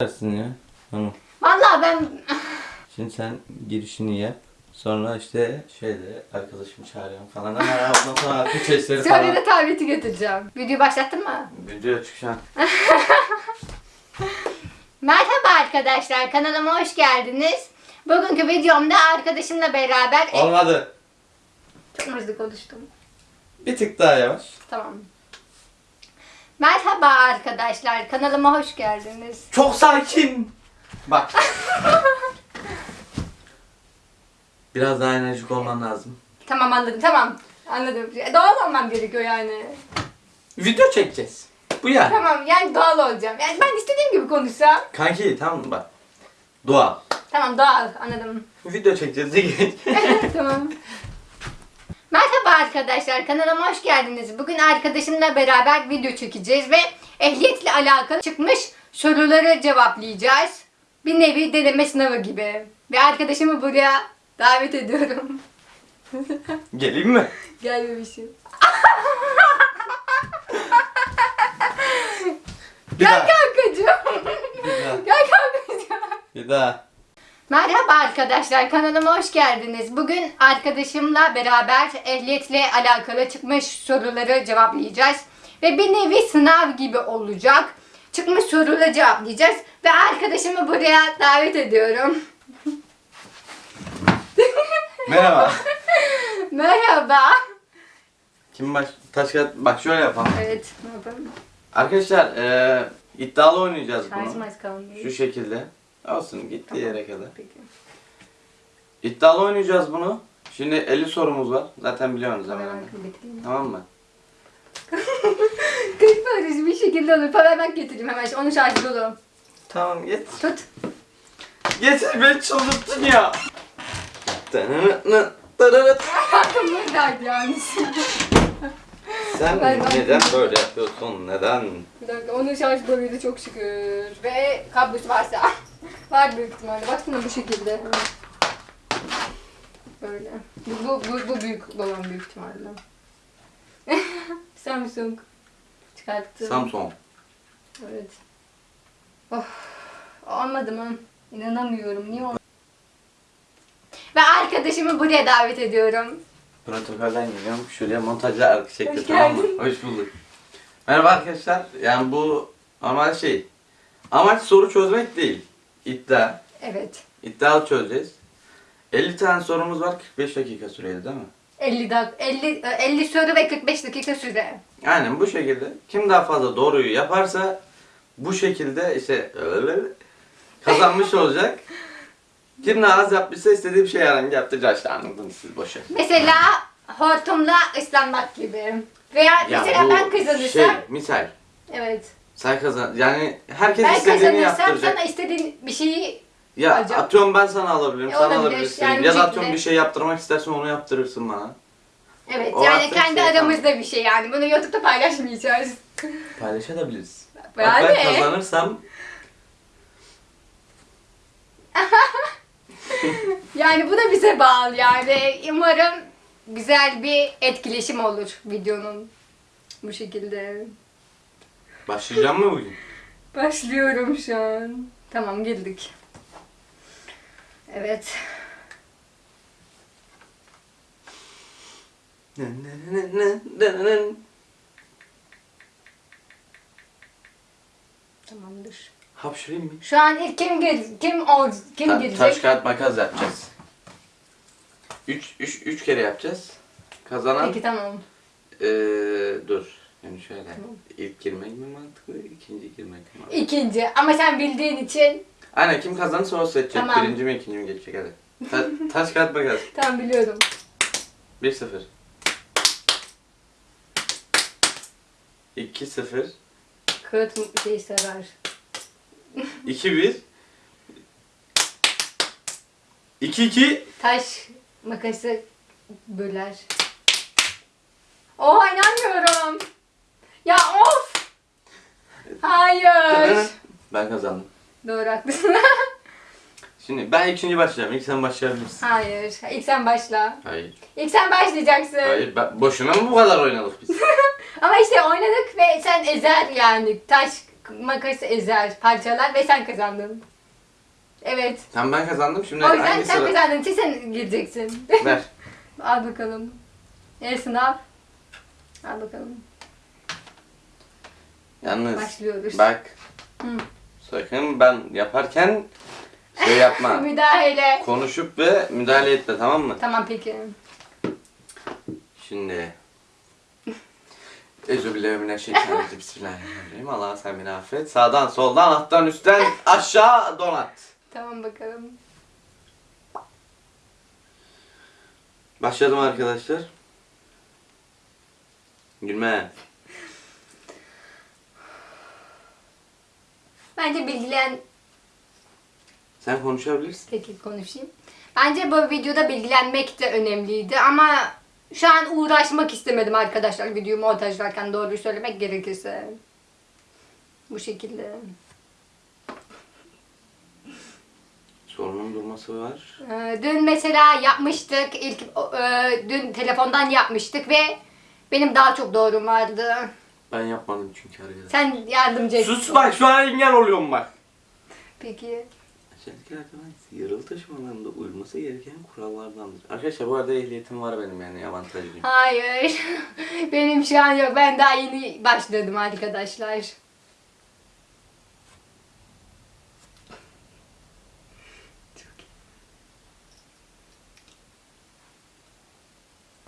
Dersin ya. Tamam. Vallahi ben Şimdi sen girişini yap. Sonra işte şeyde arkadaşımı çağırıyorum falan ama ondan sonra sesleri sonra falan. da tableti götüreceğim. Videoyu başlattın mı? Video açık şu an. Merhaba arkadaşlar kanalıma hoş geldiniz. Bugünkü videomda arkadaşımla beraber... Olmadı. Çok hızlı konuştum. Bir tık daha yavaş. Tamam. Merhaba arkadaşlar kanalıma hoş geldiniz. Çok sakin. Bak. Biraz daha enerjik olman lazım. Tamam anladım tamam. Anladım. Doğal olmam gerekiyor yani. Video çekeceğiz. Bu ya. Tamam yani doğal olacağım. Yani ben istediğim gibi konuşsam. Kanki tamam bak. Dua. Tamam doğal anladım. Video çekeceğiz tamam. Merhaba arkadaşlar kanalıma hoş geldiniz. Bugün arkadaşımla beraber video çekeceğiz ve ehliyetle alakalı çıkmış soruları cevaplayacağız. Bir nevi deneme sınavı gibi. Ve arkadaşımı buraya davet ediyorum. Geleyim mi? Gel bebişim. Bir Gel daha. kankacığım. Bir daha. Gel kankacığım. Bir daha. Merhaba arkadaşlar kanalıma hoş geldiniz. Bugün arkadaşımla beraber ehliyetle alakalı çıkmış soruları cevaplayacağız. Ve bir nevi sınav gibi olacak. Çıkmış soruları cevaplayacağız. Ve arkadaşımı buraya davet ediyorum. Merhaba. Merhaba. Kim baş... Taş kağıt... Bak şöyle yapalım. Evet ne yapalım? Arkadaşlar eee iddialı oynayacağız bunu. Şarjım az kalmış. Şu şekilde. Olsun gitti yere kadar. Peki. İddialı oynayacağız bunu. Şimdi 50 sorumuz var. Zaten biliyorsunuz hemen Hemen. Tamam mı? Kırk parası bir şekilde olur. Powerbank getireyim hemen. Onun şarjı dolu. Tamam git. Tut. Getir beni çıldırttın ya. Aklımda derdi yani. Sen Ben- ben- neden böyle yapıyorsun? Neden? Bir dakika onun şarj doluydu çok şükür. Ve kablosu varsa. Var büyük ihtimalle. Baksana bu şekilde. Böyle. Bu, bu, bu, bu büyük olan büyük ihtimalle. Samsung. Çıkarttım. Samsung. Evet. Of. Olmadı mı? İnanamıyorum. Niye olmadı? Ve arkadaşımı buraya davet ediyorum. Protokolden geliyorum. Şuraya montajla arka çekti Hoş tamam mı? geldin. Hoş bulduk. Merhaba arkadaşlar. Yani bu normal şey. Amaç soru çözmek değil. İddia. Evet. İddialı çözeceğiz. 50 tane sorumuz var. 45 dakika süreli değil mi? 50 dak 50 50 soru ve 45 dakika süre. Aynen bu şekilde. Kim daha fazla doğruyu yaparsa bu şekilde işte kazanmış olacak. Kim daha az yapmışsa istediği bir şey herhangi yaptıracak işte anladınız siz boşa. Mesela hortumla ıslanmak gibi. Veya mesela bu ben kazanırsam Şey, misal. evet. Sen kazan yani herkes Ben istediğini kazanırsam yaptıracak. sana istediğin bir şeyi Ya alacağım. atıyorum ben sana alabilirim, E, sen alabilirsin. Yani ya da atıyorum bir şey yaptırmak istersen onu yaptırırsın bana. evet O yani kendi şey, aramızda bir şey yani. Bunu YouTube'da paylaşmayacağız. Paylaşabiliriz. Bak Yani. ben kazanırsam Yani bu da bize bağlı yani. Umarım güzel bir etkileşim olur videonun. Bu şekilde. Başlayacağım mı bugün? Başlıyorum şu an. Tamam girdik. Evet. Tamamdır. Hapşırayım mı? Şu an ilk kim gel kim ol kim Ta- girecek? taş kağıt makas yapacağız. 3 3 3 kere yapacağız. Kazanan Peki tamam. eee dur. Yani şöyle. Tamam. İlk girmek mi mantıklı, ikinci girmek mi mantıklı? İkinci ama sen bildiğin için Aynen kim kazanırsa o seçecek. Tamam. Birinci mi ikinci mi geçecek hadi. Ta- taş kağıt makas. tam biliyorum. 1-0. 2-0. Kağıt şey sever. 2-1. 2-2. Taş makası böler. Oha inanmıyorum. Ya of. Hayır. Ben kazandım. Doğru haklısın. Şimdi ben ikinci başlayacağım. İlk sen başlayabilirsin. Hayır. İlk sen başla. Hayır. İlk sen başlayacaksın. Hayır. Ben, boşuna mı bu kadar oynadık biz? Ama işte oynadık ve sen ezer yani. Taş, makası ezer, parçalar ve sen kazandın. Evet. Tamam ben kazandım şimdi O yüzden hangi sen sıra? kazandın için sen gireceksin. Ver. Al bakalım. E sınav. Al bakalım. Yalnız Başlıyoruz. bak Hı. sakın ben yaparken şey yapma. Müdahale. Konuşup ve müdahale etme tamam mı? Tamam peki. Şimdi Euzubillahimineşşeytanirracim. Bismillahirrahmanirrahim. Allah sen beni affet. Sağdan, soldan, alttan, üstten, aşağı donat. Tamam bakalım. Başladım arkadaşlar. Gülme. Bence bilgilen... Sen konuşabilirsin. Peki konuşayım. Bence bu videoda bilgilenmek de önemliydi ama şu an uğraşmak istemedim arkadaşlar videoyu montajlarken doğruyu söylemek gerekirse. Bu şekilde. Sorunun durması var. Ee, Dün mesela yapmıştık. ilk e, dün telefondan yapmıştık ve benim daha çok doğrum vardı. Ben yapmadım çünkü arkadaşlar. Sen yardımcı et. Sus bak şu an engel oluyorum bak. Peki. Özellikle arkadaşlar yarılı taşımalarında uyulması gereken kurallardandır. Arkadaşlar bu arada ehliyetim var benim yani avantajlıyım. Hayır. benim şu an yok. Ben daha yeni başladım arkadaşlar.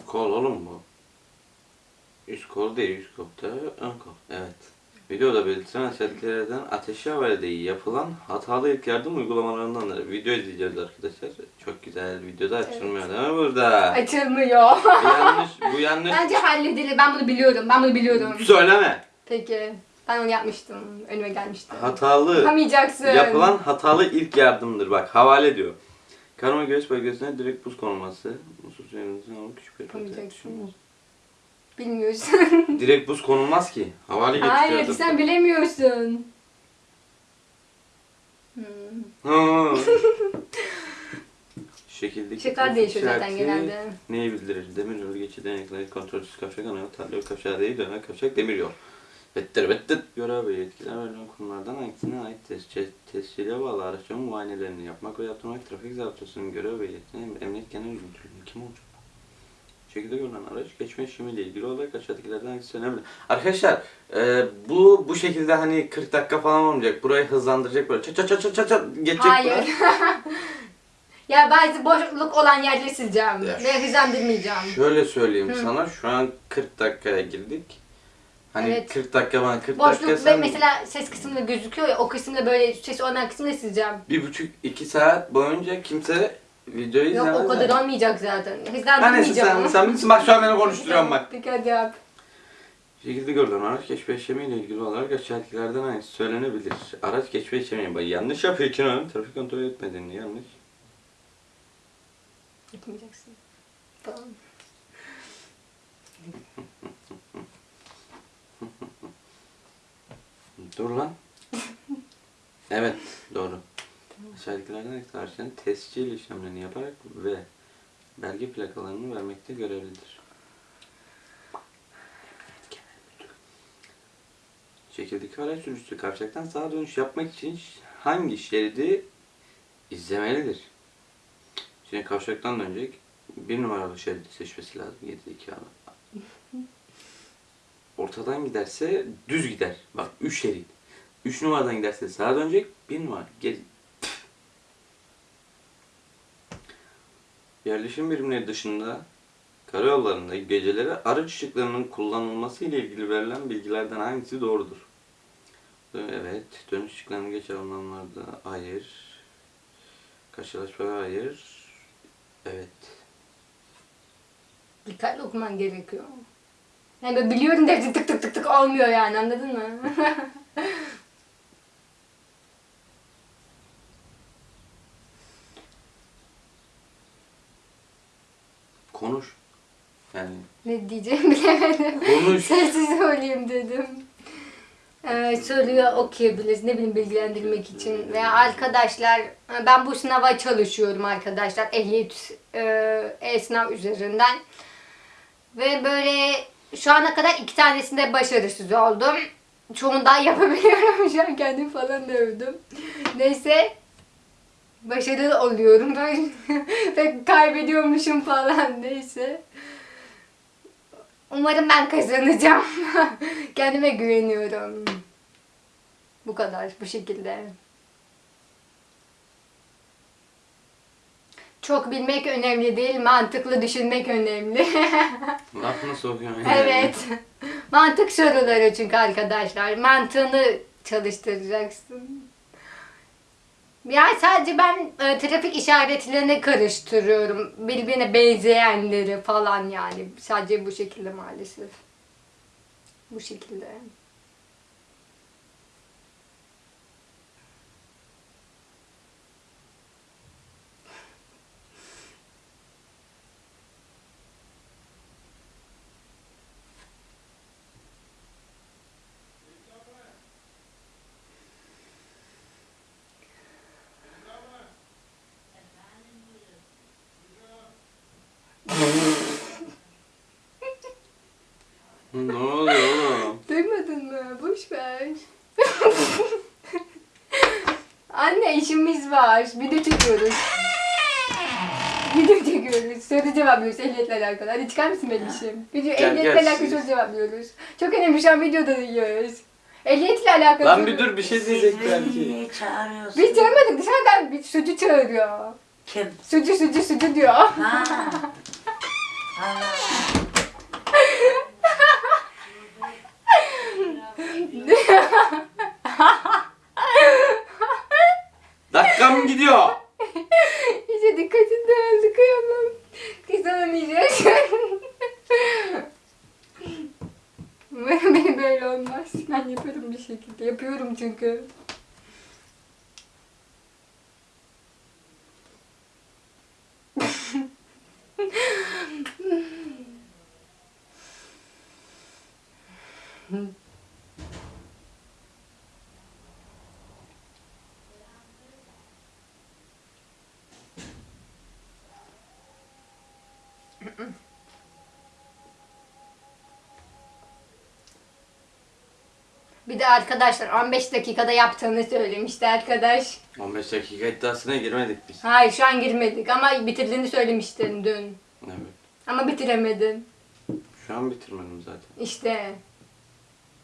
Kol oğlum bu. Üst kol değil, üst kol da ön kol. Evet. Videoda belirtilen özelliklerden ateşi havale yapılan hatalı ilk yardım uygulamalarındandır. Video izleyeceğiz arkadaşlar. Çok güzel. Videoda açılmıyor değil mi burada? Açılmıyor. bu yanlış. Bu yanlış. Bence halledilir. Ben bunu biliyorum. Ben bunu biliyorum. Söyleme. Peki. Ben onu yapmıştım. Önüme gelmişti. Hatalı. Yapamayacaksın. Yapılan hatalı ilk yardımdır. Bak havale diyor. Karma göğüs bölgesine direkt buz konulması. Musul suyunuzun alıp küçük bir Yapamayacaksın. Bilmiyorsun. Direkt buz konulmaz ki. Havale getiriyor. Hayır sen bilemiyorsun. Hmm. Şekildeki Şıklar değişiyor zaten genelde. Neyi bildirir? Demir yolu geçidi denekleri kontrolsüz kavşak ana yol, tarla yol kavşağı değil dönen kavşak demir yol. Vettir vettir. Görev ve yetkiler verilen kurumlardan hangisine ait tescil, tescile bağlı araçların muayenelerini yapmak ve yaptırmak trafik zaptısının görev ve yetkine emniyet genel müdürlüğünün kim olacak? Şekilde görülen araç geçme işlemiyle ilgili olarak aşağıdakilerden hangisi önemli? Arkadaşlar e, bu bu şekilde hani 40 dakika falan olmayacak. Burayı hızlandıracak böyle çat çat çat çat çat çat geçecek Hayır. ya bazı boşluk olan yerleri sileceğim. Ya Ve hızlandırmayacağım. Şöyle söyleyeyim Hı. sana şu an 40 dakikaya girdik. Hani Evet. 40 dakika bana 40 dakika Boşluk ve sen mesela ses kısmında gözüküyor ya o kısımda böyle ses olan kısmını sileceğim. bir buçuk iki saat boyunca kimse videoyu Yok izlemez. o kadar yani. olmayacak zaten. Ha neyse Hızlandırmayacağım. sen, sen bilirsin bak şu an beni konuşturuyorsun bak. Peki hadi yap. Şekilde görülen araç geçme işlemiyle ilgili olarak aşağıdakilerden hangisi söylenebilir? Araç geçme işlemi bak yanlış yapıyor ki lan. Trafik kontrol etmediğini yanlış. Yapmayacaksın. Tamam. Dur lan. evet doğru. Hangisi araçların tescil işlemlerini yaparak ve belge plakalarını vermekte görevlidir? Şekildeki araç sürücüsü kavşaktan sağa dönüş yapmak için hangi şeridi izlemelidir? Şimdi kavşaktan dönecek. Bir numaralı şeridi seçmesi lazım. 7 2 ara. Ortadan giderse düz gider. Bak 3 şerit. 3 numaradan giderse sağa dönecek. 1 numara geri. Yerleşim birimleri dışında karayollarında geceleri araç ışıklarının kullanılması ile ilgili verilen bilgilerden hangisi doğrudur? Evet. Dönüş ışıklarını geçer anlamlarda hayır. Karşılaşma hayır. Evet. Dikkatli okuman gerekiyor. Yani biliyorum da tık tık tık tık olmuyor yani anladın mı? Konuş. Yani ne diyeceğimi bilemedim. Konuş. Sessiz söyleyeyim dedim. Ee, soruyu okuyabiliriz ne bileyim bilgilendirmek için veya arkadaşlar ben bu sınava çalışıyorum arkadaşlar ehliyet e, e-sınav üzerinden ve böyle şu ana kadar iki tanesinde başarısız oldum çoğundan yapabiliyorum. Şu an kendimi falan dövdüm. Neyse. Başarılı oluyorum. Ben pek kaybediyormuşum falan. Neyse. Umarım ben kazanacağım. Kendime güveniyorum. Bu kadar. Bu şekilde. Çok bilmek önemli değil, mantıklı düşünmek önemli. Lafını sokuyorsun. evet. Mantık soruları çünkü arkadaşlar. Mantığını çalıştıracaksın. Yani sadece ben e, trafik işaretlerini karıştırıyorum. Birbirine benzeyenleri falan yani. Sadece bu şekilde maalesef. Bu şekilde. ne oluyor oğlum? Duymadın mı? Boş ver. Anne işimiz var. Video çekiyoruz. Video çekiyoruz. Soru cevaplıyoruz ehliyetle alakalı. Hadi çıkar mısın benim işim? Video Gel, ehliyetle gel. alakalı soru cevaplıyoruz. Çok önemli şu an videodayız. Ehliyetle alakalı Lan soru- bir dur bir şey diyecek belki. Niye çağırıyorsun? Biz çağırmadık dışarıdan bir sucu çağırıyor. Kim? Sucu sucu sucu diyor. Ha. Allah. Dakikam gidiyor. İyice dikkatin dağıldı kıyamam. Kazanamayacak. Umarım benim Ben yaparım bir şekilde. Yapıyorum çünkü. Bir de arkadaşlar 15 dakikada yaptığını söylemişti arkadaş. 15 dakika iddiasına girmedik biz. Hayır şu an girmedik ama bitirdiğini söylemiştin dün. Evet. Ama bitiremedin. Şu an bitirmedim zaten. İşte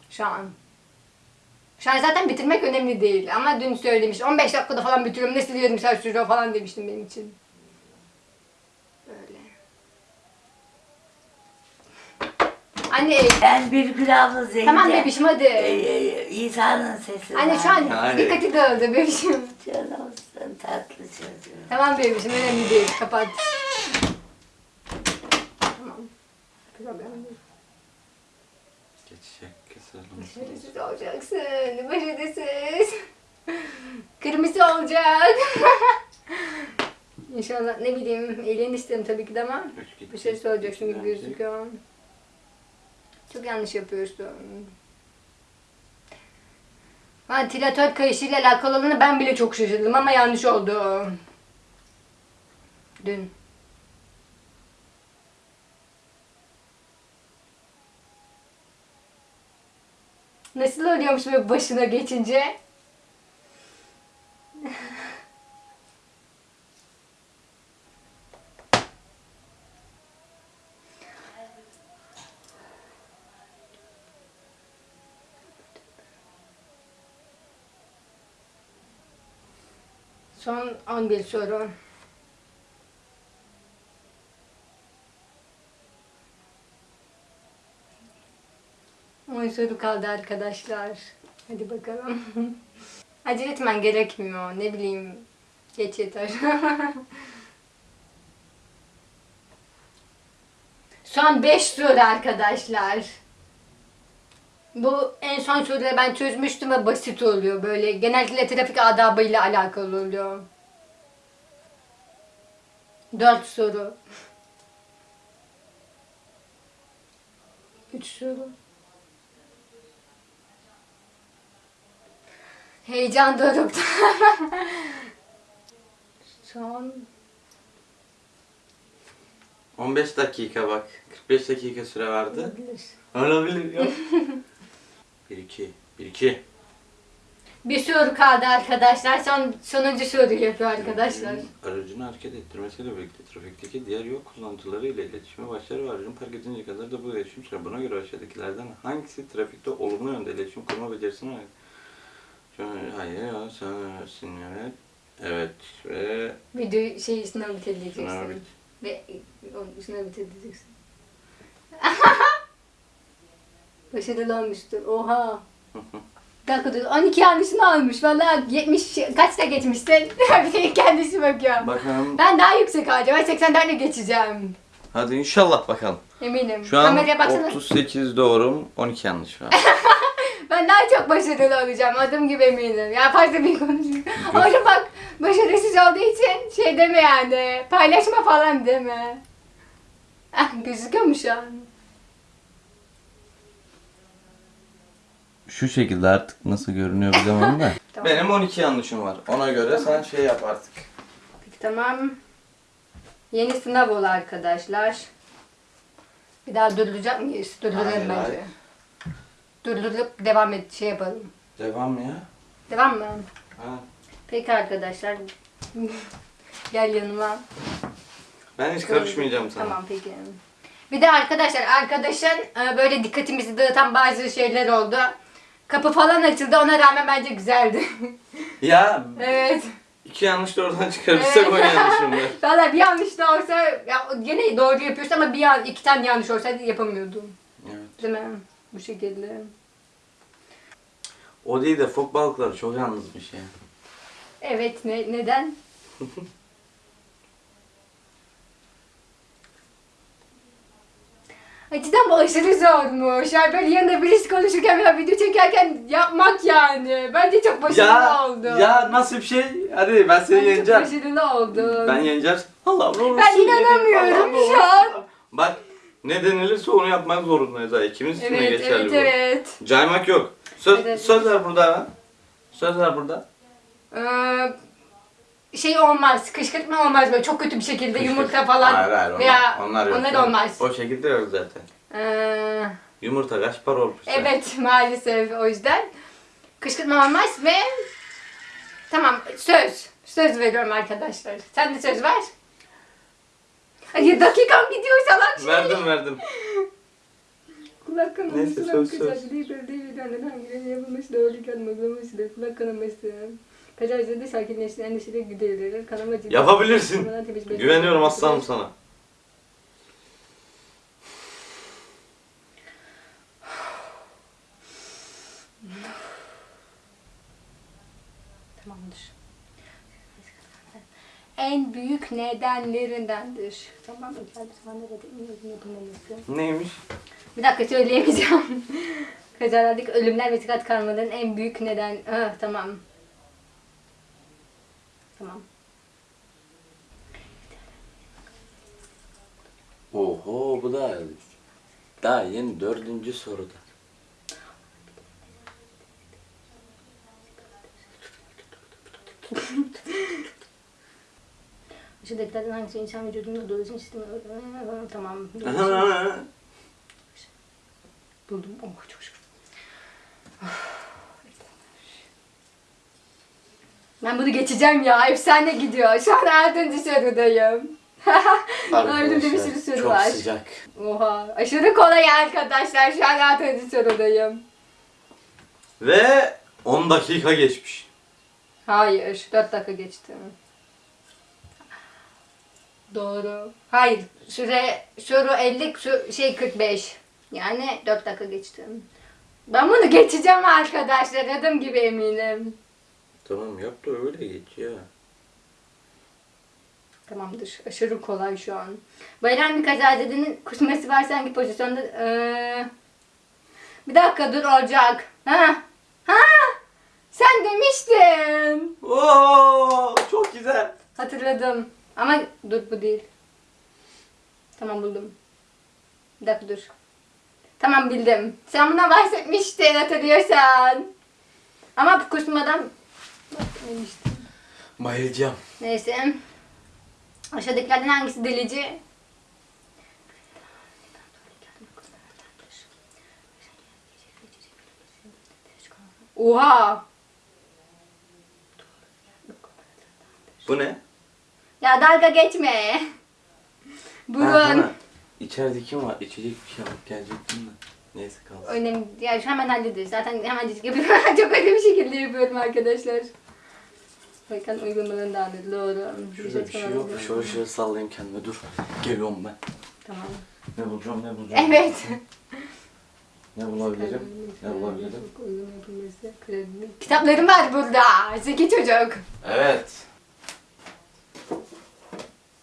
şu an. Şu an zaten bitirmek önemli değil ama dün söylemiş 15 dakikada falan bitiriyorum nasıl yarım saat sürüyor falan demiştin benim için. Böyle. Anne Ben Birgül abla Zeynep. tamam bebişim hadi. Ee, İsa'nın sesi Anne şu an Hayır. dikkati dağıldı bebişim. Canımsın tatlı çocuğum. Tamam bebişim önemli değil kapat. Tamam. Problem değil. Geçecek keselim. Başarısız olacaksın. Başarısız. Kırmızı olacak. İnşallah ne bileyim elini isterim tabii ki de ama Üç gitti. başarısız olacaksın gibi gözüküyor. Çok yanlış yapıyorsun. Ventilatör kayışıyla alakalı olanı ben bile çok şaşırdım ama yanlış oldu. Dün. Nasıl oluyormuş böyle başına geçince? Son 11 soru. On soru kaldı arkadaşlar. Hadi bakalım. Acele etmen gerekmiyor. Ne bileyim. Geç yeter. Son 5 soru arkadaşlar. Bu en son soruları ben çözmüştüm ve basit oluyor böyle. Genellikle trafik adabıyla alakalı oluyor. 4 soru. 3 soru. Heyecan dorukta. Son 15 dakika bak. 45 dakika süre vardı. olabilir. Olabilir yok. 1 2 1 2 Bir soru kaldı arkadaşlar. Son sonuncu soru yapıyor arkadaşlar. Aracını hareket ettirmesiyle birlikte trafikteki diğer yol kullanıcıları ile iletişime başlar ve aracın park edinceye kadar da bu iletişim sürer. Buna göre aşağıdakilerden hangisi trafikte olumlu yönde iletişim kurma? Şöyle, Hayır, ya, sen evet. Evet ve Video şey sınav bitireceksin. Sınav bit. Ve sınav bitireceksin. Başarılı olmuştur. Oha. Bir dakika dur. 12 yanlışını almış. Valla 70 kaçta geçmişsin? kendisi bakıyor. bakalım. Ben daha yüksek alacağım. Ben 80'den de geçeceğim. Hadi inşallah bakalım. Eminim. Şu an Kameraya baksana. 38 doğrum, 12 yanlış var. Ben daha çok başarılı olacağım. Adım gibi eminim. Ya fazla bir konuşayım. Ama bak başarısız olduğu için şey deme yani. Paylaşma falan deme. Ah, gözüküyor mu şu an? Şu şekilde artık nasıl görünüyor bilemem de. Tamam. Benim 12 yanlışım var. Ona göre sen şey yap artık. Peki tamam. Yeni sınav ol arkadaşlar. Bir daha durduracak mıyız? Hayır, bence. Durdurup devam et şey yapalım. Devam ya. Devam mı? Ha. Peki arkadaşlar. Gel yanıma. Ben hiç karışmayacağım sana. Tamam peki. Bir de arkadaşlar arkadaşın e, böyle dikkatimizi dağıtan bazı şeyler oldu. Kapı falan açıldı ona rağmen bence güzeldi. Ya evet. iki yanlış da oradan çıkarırsak o yanlışım var. Valla bir yanlış da olsa ya, gene doğru yapıyorsun ama bir yan, iki tane yanlış olsaydı yapamıyordum. Evet. Değil mi? Bu şekilde. O değil de fok balıkları çok yalnızmış ya. Evet ne, neden? cidden aşırı zormuş. Yani böyle yanında birisi konuşurken veya video çekerken yapmak yani. Bence çok başarılı Ya, oldu. ya nasıl bir şey? Hadi ben seni Bence yeneceğim. Çok başarılı oldu. Ben yeneceğim. Allah'ım olursun Ben inanamıyorum ne şu an. olursun. Bak ne denilirse onu yapmak zorundayız ha. İkimiz için de Evet, geçerli evet, bu. evet. Caymak yok. Söz, Evet. söz ver burada ha. Söz ver burada. Ee, şey olmaz, kışkırtma olmaz böyle çok kötü bir şekilde yumurta falan Hayır hayır onlar, veya onlar yok. onlar olmaz. O şekilde yok zaten. Ee, Yumurta kaç para olmuş? evet maalesef o yüzden kışkırtma olmaz ve tamam söz söz veriyorum arkadaşlar. Sen de söz ver. Ay dakikam gidiyor salak şey. Verdim verdim. Kulak kanaması, Neyse, söz, söz. kızacı değil, böyle değil, böyle hangileri yapılmış, doğruyken uygulamasıdır, kulak kanaması, kazazede sakinleştiren endişeli giderilir, kanama ciddi. Yapabilirsin. Güveniyorum aslanım sana. Tamamdır. En büyük nedenlerindendir. Tamam mı? Gel bir nerede ümidin yapılmaması. Neymiş? Bir dakika söyleyemeyeceğim. Kazalardaki ölümler ve dikkat kalmaların en büyük neden... Ah, tamam. Tamam. Oho bu da daha yeni dördüncü soruda. Aşağıdakilerden hangisi insan vücudunda dolaşım sistemi... Tamam. Buldum. Oh çok şükür. Ben bunu geçeceğim ya. Efsane gidiyor. Şu an altıncı sorudayım. Önümde bir sürü soru çok var. sıcak. Oha. Aşırı kolay arkadaşlar. Şu an altıncı sorudayım. Ve 10 dakika geçmiş. Hayır. 4 dakika geçti. Doğru. Hayır. Süre soru 50, su- şey 45. Yani 4 dakika geçti. Ben bunu geçeceğim arkadaşlar. Adım gibi eminim. Tamam yap da öyle geç ya. Tamamdır. Aşırı kolay şu an. Bayram bir kazazedenin kusması varsa hangi pozisyonda... Ee... Bir dakika dur olacak. Ha? Ha? Sen demiştin. Oo çok güzel. Hatırladım. Ama dur bu değil. Tamam buldum. Bir dakika dur. Tamam bildim. Sen buna bahsetmiştin hatırlıyorsan. Ama kusmadan bahsetmemiştin. Bayılacağım. Neyse. Aşağıdakilerden hangisi delici? Oha. Bu ne? Ya dalga geçme. Ha, Burun. bana İçeride kim var? İçecek bir şey alıp gelecektim de. Neyse kalsın. Önemli. Ya şu hemen hallederiz. Zaten hemen yapıyorum. Çok öyle bir şekilde yapıyorum arkadaşlar. Bakın uygulamalarını da anladı. Doğru. Şurada bir şey yok. Şöyle şöyle sallayayım kendime. Dur. Geliyorum ben. Tamam. Ne bulacağım ne bulacağım. Evet. Ne bulabilirim? Ne bulabilirim? Kitaplarım var burada. Zeki çocuk. Evet.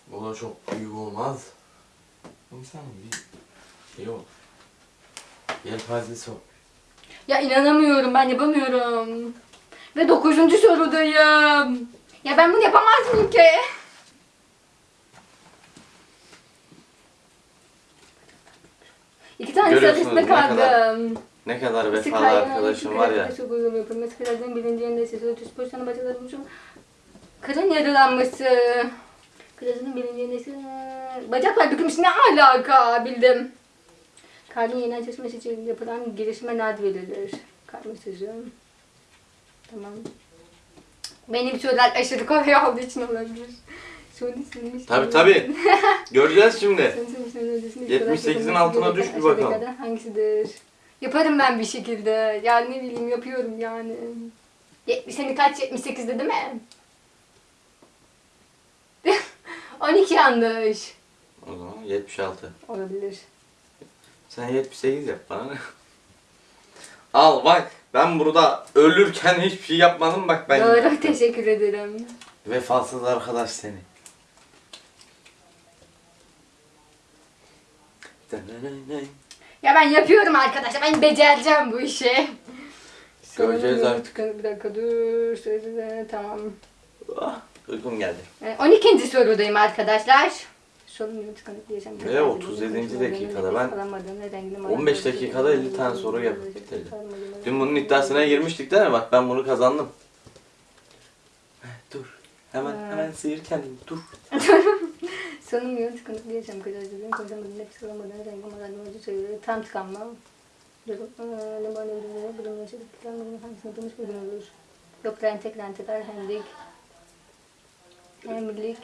Bu da çok büyük olmaz. İnsanın bir şey olur. Yelpazesi ol. Ya inanamıyorum ben yapamıyorum. Ve dokuzuncu sorudayım. Ya ben bunu yapamaz mıyım ki? İki tane Görüyorsunuz ne kadar kaldım. Ne kadar vefalı arkadaşım var ya. Çok yapılması. Kırardan birinci yerinde sesi ötüs pozisyonu başarılı bulmuşum. Kırın yaralanması. Kırarın birinci yerinde sesi... Bacaklar bükülmüş ne alaka bildim. Kalbin yeniden çalışması için yapılan nad verilir. Kalp mesajı. Tamam. Benim sorular aşırı kolay olduğu için olabilir. Tabi tabi. Göreceğiz şimdi. 78'in altına düş bir bakalım. Hangisidir? Yaparım ben bir şekilde. Yani ne bileyim yapıyorum yani. 70 seni kaç 78'de değil mi? 12 yanlış. O zaman 76. Olabilir. Sen 78 yap bana ne? Al bak ben burada ölürken hiçbir şey yapmadım bak ben. Doğru yaptım. teşekkür ederim. Vefasız arkadaş seni. Ya ben yapıyorum arkadaşlar. Ben becereceğim bu işi. Göreceğiz artık. Bir dakika dur. Tamam. Ah, uykum geldi. Ee, 12. sorudayım arkadaşlar. Sorun tıkanık diyeceğim. Ve 37. dakikada ben 15 dakikada 50 tane soru yapıp bitirdim. Dün bunun iddiasına girmiştik değil mi? Bak ben bunu kazandım. Dur. Hemen hemen sıyır kendini. Dur. Sonum yok tıkanık diyeceğim. Kıracağım. Konuşamadım. Nefes alamadan. Renk olmadan. Acı söylüyor. Tam tıkanmam. Bana öldürüyor. Bunun yaşadık. Planların hangisini yapılmış bugün olur. Yok rentek rentekler. Hemlik. Hemlik.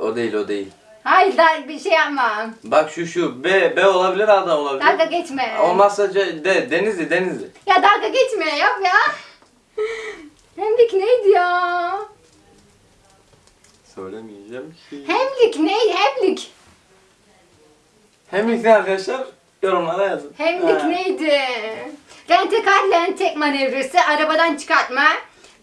O değil o değil. Hayır daha bir şey yapma. Bak şu şu B B olabilir A da olabilir. Dalga geçme. Olmazsa C, D Denizli Denizli. Ya dalga geçme yap ya. Hemlik neydi ya? Söylemeyeceğim ki. Hemlik neydi? Hemlik. Hemlik ne arkadaşlar? Yorumlara yazın. Hemlik Ha. neydi? Rentekar lentek manevrası, arabadan çıkartma,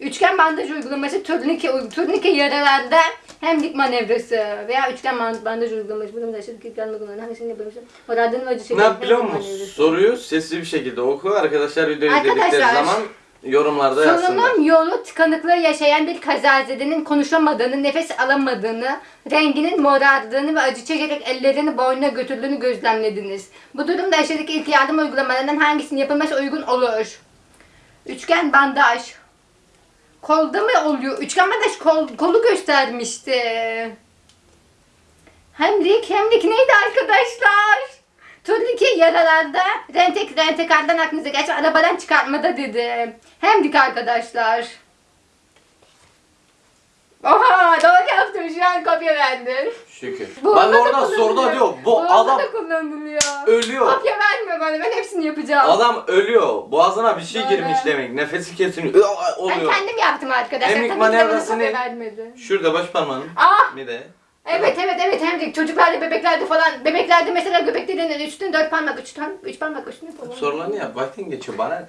üçgen bandaj uygulaması, turnike, turnike yaralarda hemlik manevrası veya üçgen band- bandaj uygulaması. Bunu da aşırı kilitlenme kullanıyor. Hangisini yapıyorsun? Oradın acı Ne çekici yap biliyor hemlik musun? Soruyu sesli bir şekilde oku. Arkadaşlar videoyu izledikleri zaman yorumlarda yazsınlar. Solunum yolu tıkanıklığı yaşayan bir kazazedenin konuşamadığını, nefes alamadığını, renginin morardığını ve acı çekerek ellerini boynuna götürdüğünü gözlemlediniz. Bu durumda aşağıdaki ilk yardım uygulamalarından hangisinin yapılması uygun olur? Üçgen bandaj. Kolda mı oluyor? Üçgen bandaj kol, kolu göstermişti. Hemlik, hemlik neydi arkadaşlar? Turnike yaralarda, rentek rentekardan aklınıza geçen arabadan çıkartmada dedi. Hemlik arkadaşlar. Oha doğru yaptım şu an kopya verdim. Şükür. Bu Bak onda da orada soruda diyor. Bu adam da kullanılıyor. ölüyor. Kopya verme bana ben hepsini yapacağım. Adam ölüyor. Boğazına bir şey Doğru. girmiş demek. Nefesi kesiliyor. Aa, ben Oluyor. kendim yaptım arkadaşlar. Hemlik Tabii ki de bana manevrasını- kopya vermedi. Şurada baş parmağın. Ah Bir de. evet evet evet hemlik çocuklarda bebeklerde falan bebeklerde mesela göbek deliğinin üstüne dört parmak üç, tane, üç parmak üstüne falan. Sorularını yap. Vaktin geçiyor bana.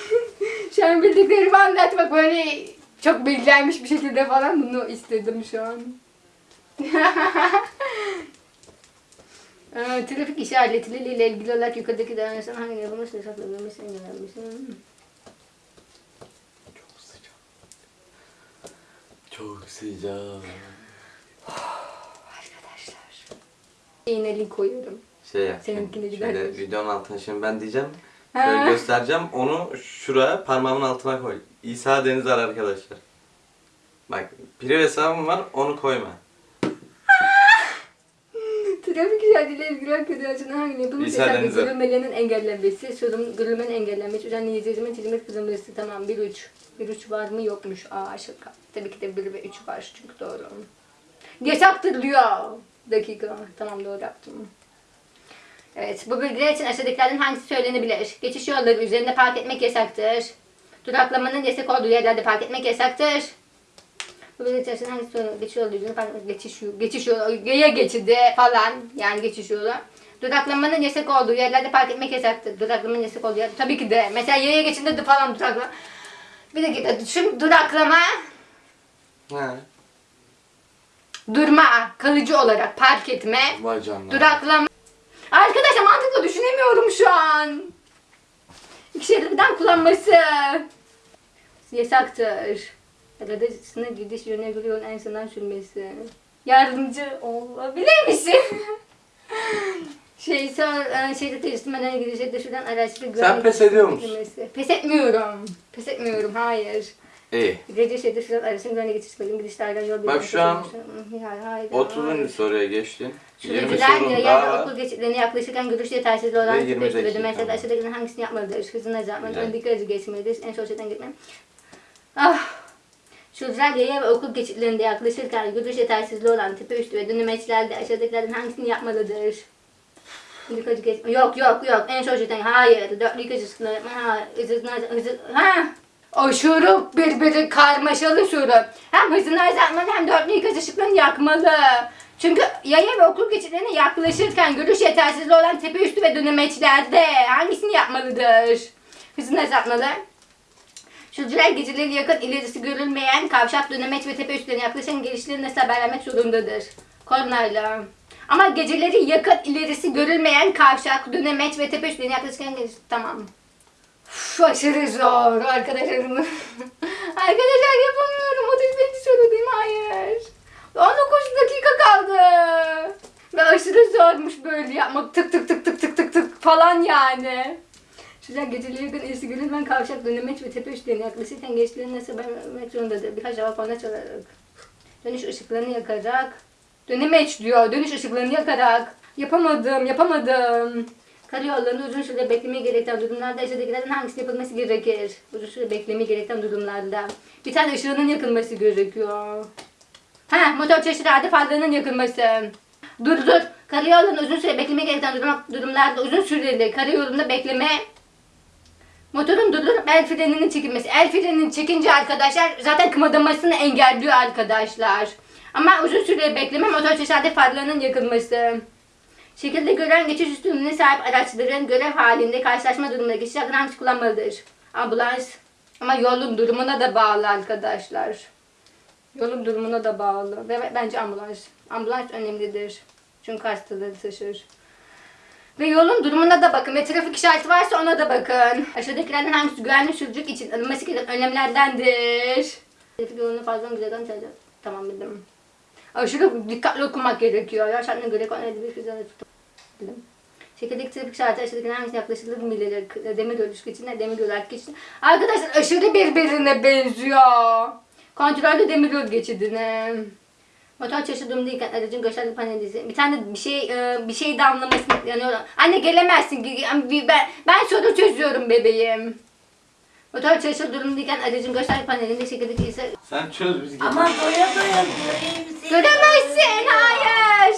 şu an bildiklerimi anlatmak böyle çok bilgilenmiş bir şekilde falan bunu istedim şu an. Ee, trafik işaretleriyle ilgili olarak yukarıdaki davranışların hangi yapılması hesaplanılması engellenmesi. Çok sıcak. Çok sıcak. Arkadaşlar. Yine link koyuyorum. Şey yap. Seninkine gider Şöyle videonun altına şimdi ben diyeceğim. Şöyle göstereceğim. Onu şuraya parmağımın altına koy. İsa Denizar arkadaşlar. Bak priv hesabım var onu koyma. Trafik tercihle ilgili arkadaşın hangi yapılmış İsa hesabı Deniz'e. görülmelerinin engellenmesi, sorun görülmenin engellenmesi, düzenli izleyicimin çizilmesi kızılması tamam 1 3. 1 3 var mı yokmuş. Aa şaka. Tabii ki de 1 ve 3 var çünkü doğru. Yasaktır diyor. Dakika. Tamam doğru yaptım. Evet, bu bilgiler için aşağıdakilerden hangisi söylenebilir? Geçiş yolları üzerinde park etmek yasaktır. Duraklamanın yasak olduğu yerlerde park etmek yasaktır. Bu bilgiler için hangisi söylenebilir? Geçiş yolu üzerinde park etmek, geçiş yolu, geçiş yolu, yaya geçidi falan yani geçiş yolu. Duraklamanın yasak olduğu yerlerde park etmek yasaktır. Duraklamanın yasak olduğu yer, tabii ki de. Mesela yaya geçidinde de falan duraklama. Bir dakika, şimdi duraklama, He. durma, kalıcı olarak park etme, Vay canına. Duraklama. Arkadaşlar mantıklı düşünemiyorum şu an. İki şeridi birden kullanması. Yasaktır. Arada sınır gidiş yönüne göre yolun en sınırdan sürmesi. Yardımcı olabilir misin? şey e, şerit değiştirmeden gidişe düşüren araçlı güvenlik pes ediyor musun? Pes etmiyorum. Pes etmiyorum. Hayır. İyi. Gece şerit düşüren aracın güvenlik geçişlerinin gidişlerden yol Bak şu an Hayır, hayır, 30. hayır. soruya geçtin. 20 Sürücüler sorun yaya daha ve var. okul geçitlerine yaklaşırken görüş yetersizliği olan Ve tip 20 eşitleri dakika. mesela aşağıdakilerin hangisini yapmalıdır? Hızını azaltmak, Güzel. öndeki aracı geçmelidir, en sol şeritten gitmem. Ah! Sürücüler yaya ve okul geçitlerinde yaklaşırken görüş yetersizliği olan tipi üstü ve dönemeçlerde aşağıdakilerden hangisini yapmalıdır? Aracı geçme. Yok yok yok en sol şeritten hayır. Dörtlü iki hızlı ha hızını azalt- hızı ha Aşırı birbiri karmaşalı soru. Hem hızını azaltmalı hem dörtlü ikaz ışıklarını yakmalı. Çünkü yaya ve okul geçitlerine yaklaşırken görüş yetersizliği olan tepe üstü ve dönemeçlerde hangisini yapmalıdır? Hızını azaltmalı. Sürücüler geceleri yakın ilerisi görülmeyen kavşak dönemeç ve tepe üstlerine yaklaşan gelişleri nasıl haber vermek zorundadır? Kornayla. Ama geceleri yakın ilerisi görülmeyen kavşak, dönemeç ve tepe üstlerine yaklaşan geliş... Tamam. Uf, aşırı zor arkadaşlarım. Arkadaşlar yapamıyorum. 35. sorudayım. Hayır. 19 dakika kaldı. Ve aşırı zormuş böyle yapmak. Tık tık tık tık tık tık tık falan yani. Şurada geceleri yakın irisi görülmeyen kavşak dönemeç ve tepe üstlerine yaklaşırken gençlerin nasıl vermek zorundadır? Birkaç cevap ona çalarak. Dönüş ışıklarını yakarak. Dönemeç diyor. Dönüş ışıklarını yakarak. Yapamadım, yapamadım. Karayollarında uzun süre beklemeyi gerektiren durumlarda aşağıdakilerden hangisi yapılması gerekir? Uzun süre beklemeyi gerektiren durumlarda. Bir tane ışığının yakılması gerekiyor. Ha, motor çeşitlerde farlarının yakılması. Dur dur. Karayollarında uzun süre beklemeyi gerektiren durum, durumlarda uzun süreli karayolunda bekleme Motorun durdurup el freninin çekilmesi. El frenini çekince arkadaşlar zaten kımıldamasını engelliyor arkadaşlar. Ama uzun süre bekleme motor çeşitli farlarının yakılması. Şekilde gören geçiş üstünlüğüne sahip araçların görev halinde karşılaşma durumunda geçiş hangisi kullanmalıdır? Ambulans. Ama yolun durumuna da bağlı arkadaşlar. Yolun durumuna da bağlı. Ve bence ambulans. Ambulans önemlidir. Çünkü hastaları taşır. Ve yolun durumuna da bakın ve trafik işareti varsa ona da bakın. Aşağıdakilerden hangisi güvenli sürücülük için alınması gereken önlemlerdendir? Trafik yolunu fazla güzel çalacak. Tamam bildim. Aşırı dikkatli okumak gerekiyor. Ya şartına göre konu edilmiş güzel bildim. Şekildeki trafik işareti aşağıdakilerden hangisine yaklaşılır mı bilir? Demir ilişki için, demir yol erkek için. Arkadaşlar aşırı birbirine benziyor. Kontrollü demir yol geçidine. Motor çalışır durumdayken aracın gösterge paneli bir tane bir şey e, bir şey damlamasını yanıyor. Anne gelemezsin. Ge- Ben ben soru çözüyorum bebeğim. Motor çalışır durumdayken aracın gösterge panelinde şekildeki ise Sen çöz biz Ama doya doya göreyim seni. göremezsin. Hayır.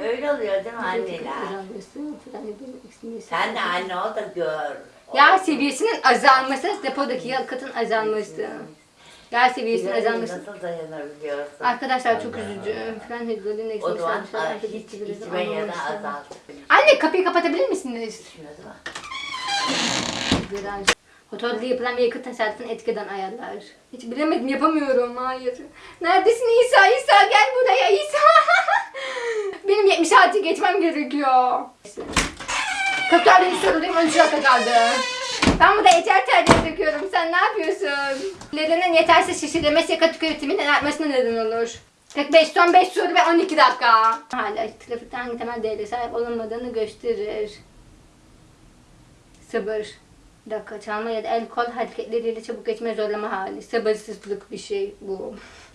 Öyle oluyor değil mi anneler? Sen de anne ol da gör. Yağ seviyesinin azalması, depodaki yakıtın azalması. Seviyesinin Güzel, azalması. Nasıl dayanabiliyorsun? Arkadaşlar çok üzücü. Fren hidrolin O zaman hiç içme ya da azalt. Anne kapıyı kapatabilir misiniz? Değil mi? Viraj. Motorda yapılan bir yakıt tasarrufunu etkeden ayarlar. Hiç bilemedim yapamıyorum hayır. Neredesin İsa? İsa gel buraya İsa. Benim 70 saati geçmem gerekiyor. 44. sorudayım 13 dakika kaldı. Ben burada yeter tercih döküyorum. Sen ne yapıyorsun? Lerinin yetersiz şişirmesi yakıt tüketiminin artmasına neden olur. 45 son 5 soru ve 12 dakika. Hala trafikte hangi temel değere sahip olunmadığını gösterir. Sabır. Dakika çalma ya da el kol hareketleriyle çabuk geçme zorlama hali. Sabırsızlık bir şey bu.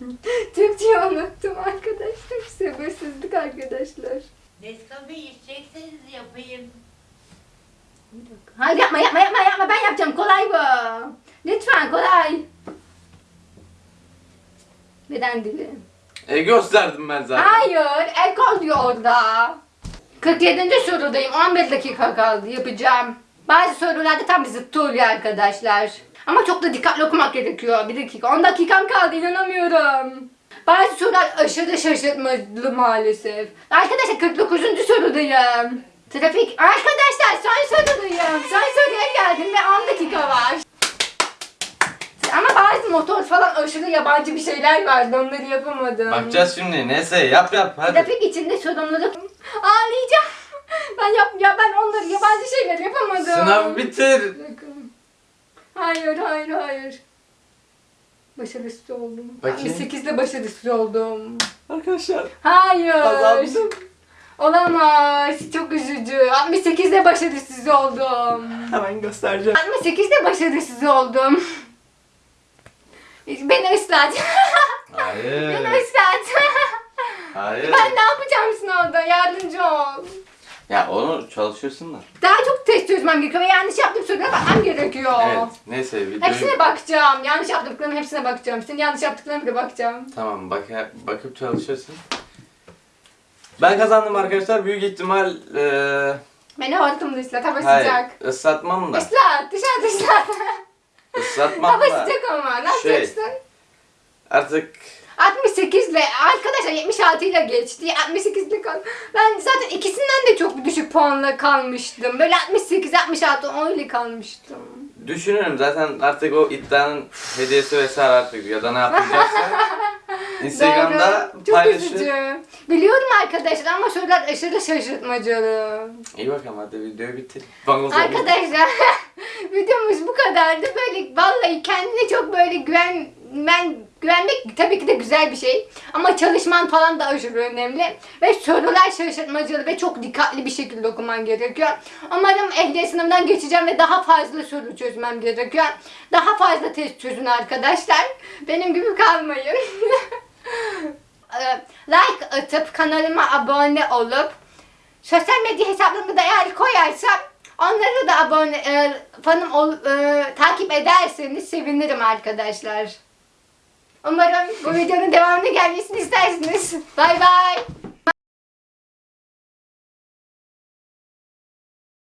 Türkçe unuttum arkadaşlar. Sabırsızlık arkadaşlar. Nescafe içecekseniz yapayım. Hayır yapma yapma yapma yapma ben yapacağım kolay bu. Lütfen kolay. Neden dili? E gösterdim ben zaten. Hayır el kol diyor orada. 47. sorudayım 11 dakika kaldı yapacağım. Bazı sorularda tam zıttı oluyor arkadaşlar. Ama çok da dikkatli okumak gerekiyor. Bir dakika 10 dakikam kaldı inanamıyorum. Bazı sorular aşırı şaşırtmalı maalesef. Arkadaşlar 49. sorudayım. Trafik. Arkadaşlar son sorudayım. Son soruya geldim ve 10 dakika var. Ama bazı motor falan aşırı yabancı bir şeyler vardı onları yapamadım. Bakacağız şimdi. Neyse yap yap hadi. Trafik içinde sorumluluk. Ağlayacağım. Ben yap ya ben onları yabancı şeyler yapamadım. Sınav bitir. Hayır hayır hayır. Başarısız oldum. Bakayım. 8'de başarısız oldum. Arkadaşlar. Hayır. Kazandım. Olamaz. Çok üzücü. 68'de başarısız oldum. Hemen göstereceğim. 68'de başarısız oldum. Beni ıslat. Hayır. Beni ıslat. Hayır. ben ne yapacağım sınavda? Yardımcı ol. Ya onu çalışıyorsun da. Daha çok test çözmem gerekiyor ve yanlış yaptığım sorulara bakmam gerekiyor. Evet. Neyse videoyu... Hepsine bakacağım. Yanlış yaptıklarımın hepsine bakacağım. Senin yanlış yaptıklarına da bakacağım. Tamam bak bakıp çalışıyorsun. Ben kazandım arkadaşlar. Büyük ihtimal eee Beni hortumda ıslat. Hava hayır sıcak. ıslatmam da. Islat. Dışarıda ıslat. Islatmam Hava da. sıcak ama. Ne Şey. yapacaksın? Artık 68 ile arkadaşlar 76 ile geçti. 68 ile kal. Ben zaten ikisinden de çok düşük puanla kalmıştım. Böyle 68 66 10 ile kalmıştım. düşünüyorum zaten artık o iddianın hediyesi vesaire artık ya da ne yapacaksa Instagram'da Doğru. Çok üzücü. Biliyorum arkadaşlar ama sorular aşırı şaşırtmacalı. İyi bakalım hadi videoyu bitir. Bana. Arkadaşlar videomuz bu kadardı. Böyle vallahi kendine çok böyle güven ben güvenmek tabii ki de güzel bir şey. Ama çalışman falan da aşırı önemli. Ve sorular şaşırtmacalı ve çok dikkatli bir şekilde okuman gerekiyor. Umarım ehliyet sınavından geçeceğim ve daha fazla soru çözmem gerekiyor. Daha fazla test çözün arkadaşlar. Benim gibi kalmayın. Ee, like atıp kanalıma abone olup sosyal medya hesaplarımı da eğer koyarsam onları da abone e, fanım ol, e, takip ederseniz sevinirim arkadaşlar. Umarım bu videonun devamını gelmesini istersiniz. Bay bay.